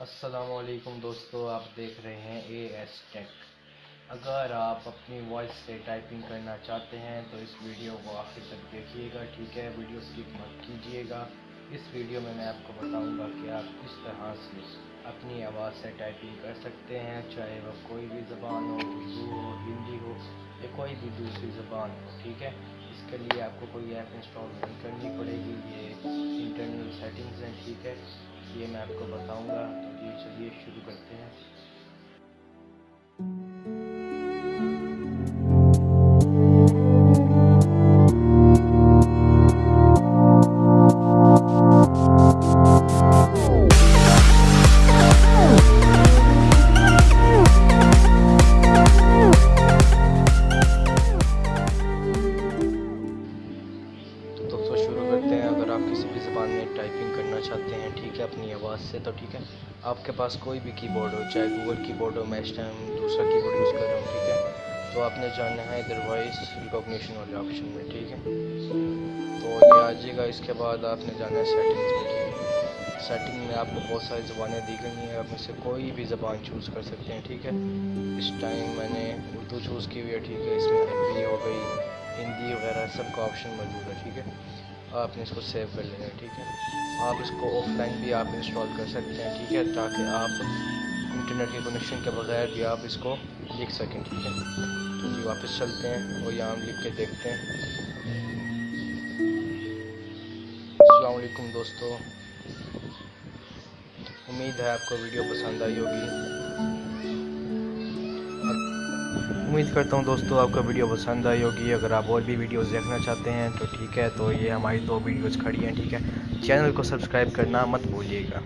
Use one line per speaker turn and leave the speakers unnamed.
السلام علیکم دوستو، آپ دیکھ رہے ہیں اے ایس ٹیک اگر آپ اپنی وائس سے ٹائپنگ کرنا چاہتے ہیں تو اس ویڈیو کو آخر تک دیکھیے گا، ٹھیک ہے؟ ویڈیو سکپ مت کیجیے گا۔ اس ویڈیو میں میں آپ کو بتاؤں گا کہ آپ کس طرح سے اپنی آواز سے ٹائپنگ کر سکتے ہیں، چاہے وہ کوئی بھی زبان ہو، اردو ہو، ہندی ہو یا کوئی بھی دوسری زبان ہو، ٹھیک ہے؟ اس کے لیے آپ کو کوئی ایپ انسٹال نہیں کرنی پڑے گی، یہ انٹرنل سیٹنگز ہیں ٹھیک ہے یہ میں آپ کو بتاؤں گا۔ تو یہ چلیے شروع کرتے ہیں۔ شروع کرتے ہیں۔ اگر آپ کسی بھی زبان میں ٹائپنگ کرنا چاہتے ہیں، ٹھیک ہے، اپنی آواز سے تو ٹھیک ہے۔ آپ کے پاس کوئی بھی کی بورڈ ہو، چاہے گوگل کی بورڈ ہو میں اس ٹائم دوسرا کی بورڈ یوز کر رہا ہوں، ٹھیک ہے۔ تو آپ نے جاننا ہے ادر وائس ریکوگنیشن والے آپشن میں، ٹھیک ہے۔ تو یہ آ جائے گا۔ اس کے بعد آپ نے جانا ہے سیٹنگز میں، ٹھیک ہے۔ سیٹنگ میں آپ کو بہت ساری زبانیں دی گئی ہیں، آپ میں سے کوئی بھی زبان چوز کر سکتے ہیں، ٹھیک ہے۔ اس ٹائم میں نے اردو چوز کی ہوئی ہے، ٹھیک ہے۔ اس میں عربی ہو گئی، ہندی وغیرہ سب کا آپشن موجود ہے، ٹھیک ہے۔ آپ نے اس کو سیو کر لینا ہے، ٹھیک ہے؟ آپ اس کو آف لائن بھی آپ انسٹال کر سکتے ہیں، ٹھیک ہے؟ تاکہ آپ انٹرنیٹ کے کنیکشن کے بغیر بھی آپ اس کو لکھ سکیں، ٹھیک ہے؟ تو جی واپس چلتے ہیں اور یہاں ہم لکھ کے دیکھتے ہیں۔ السلام علیکم دوستو۔ امید ہے آپ کو ویڈیو پسند آئی ہوگی۔ امید کرتا ہوں دوستو آپ کو ویڈیو پسند آئی ہوگی۔ اگر آپ اور بھی ویڈیوز دیکھنا چاہتے ہیں تو ٹھیک ہے، تو یہ ہماری دو ویڈیوز کھڑی ہیں، ٹھیک ہے؟ چینل کو سبسکرائب کرنا مت بھولیے گا۔